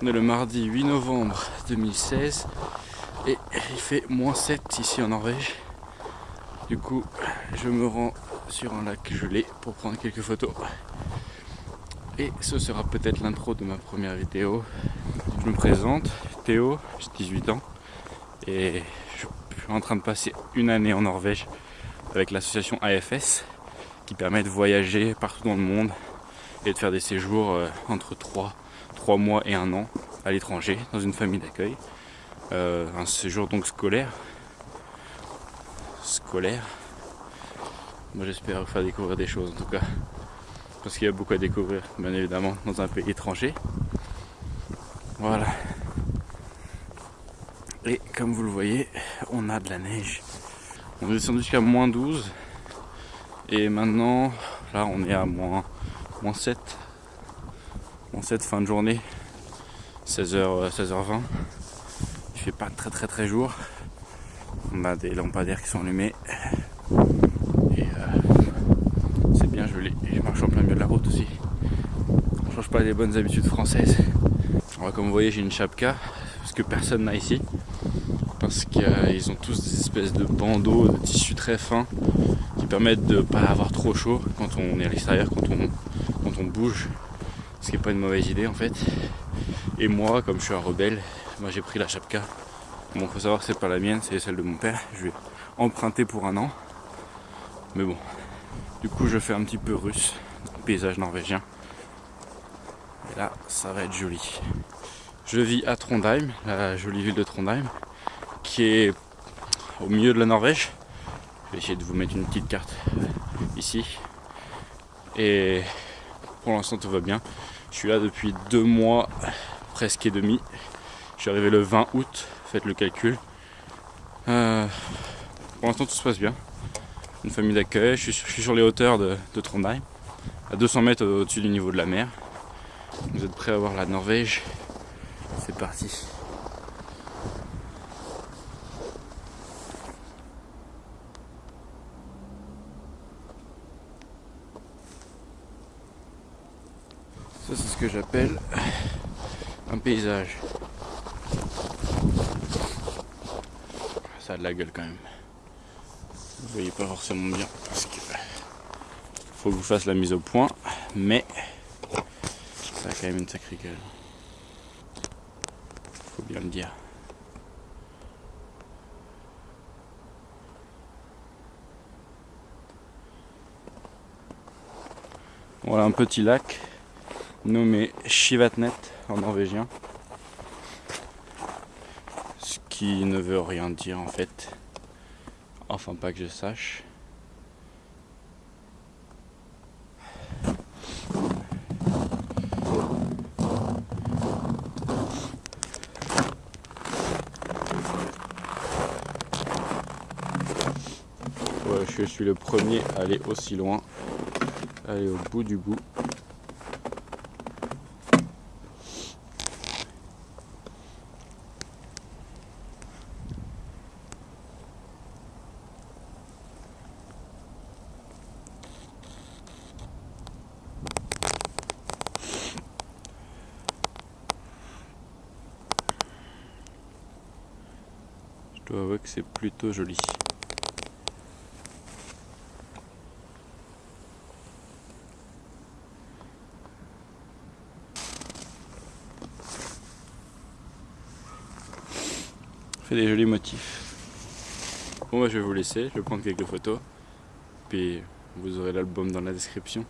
On est le mardi 8 novembre 2016 et il fait moins 7 ici en Norvège. Du coup, je me rends sur un lac gelé pour prendre quelques photos. Et ce sera peut-être l'intro de ma première vidéo. Je me présente, Théo, j'ai 18 ans et je suis en train de passer une année en Norvège avec l'association AFS qui permet de voyager partout dans le monde et de faire des séjours euh, entre 3, 3 mois et un an à l'étranger dans une famille d'accueil. Euh, un séjour donc scolaire. Scolaire. Moi j'espère vous faire découvrir des choses en tout cas. Parce qu'il y a beaucoup à découvrir, bien évidemment, dans un pays étranger. Voilà. Et comme vous le voyez, on a de la neige. On est descendu jusqu'à moins 12. Et maintenant, là on est à moins, moins 7. Moins 7 fin de journée. 16h, 16h20. Il fait pas très très très jour. On a des lampadaires qui sont allumés. Et euh, c'est bien je marche en plein milieu de la route aussi. On change pas les bonnes habitudes françaises. comme vous voyez j'ai une chapka parce que personne n'a ici parce qu'ils ont tous des espèces de bandeaux de tissu très fin qui permettent de ne pas avoir trop chaud quand on est à l'extérieur, quand quand on bouge, ce qui n'est pas une mauvaise idée en fait. Et moi, comme je suis un rebelle, moi j'ai pris la chapka. Bon, faut savoir que c'est pas la mienne, c'est celle de mon père. Je vais emprunter pour un an. Mais bon, du coup, je fais un petit peu russe, paysage norvégien. Et là, ça va être joli. Je vis à Trondheim, la jolie ville de Trondheim qui est au milieu de la Norvège. Je vais essayer de vous mettre une petite carte ici. Et pour l'instant tout va bien. Je suis là depuis deux mois presque et demi. Je suis arrivé le 20 août, faites le calcul. Euh, pour l'instant tout se passe bien. Une famille d'accueil, je, suis sur les hauteurs de, de Trondheim, à 200 mètres au-dessus du niveau de la mer. Vous êtes prêts à voir la Norvège? C'est parti. Ça c'est ce que j'appelle un paysage. Ça a de la gueule quand même. Vous voyez pas forcément bien parce que faut que vous fasse la mise au point, mais ça a quand même une sacrée gueule. Faut bien le dire. Voilà un petit lac nommé Shivatnet en norvégien. Ce qui ne veut rien dire en fait. Enfin pas que je sache. je suis le premier à aller aussi loin, aller au bout du bout. Je dois avouer que c'est plutôt joli. fait des jolis motifs. Bon bah je vais vous laisser, je vais prendre quelques photos. Puis vous aurez l'album dans la description.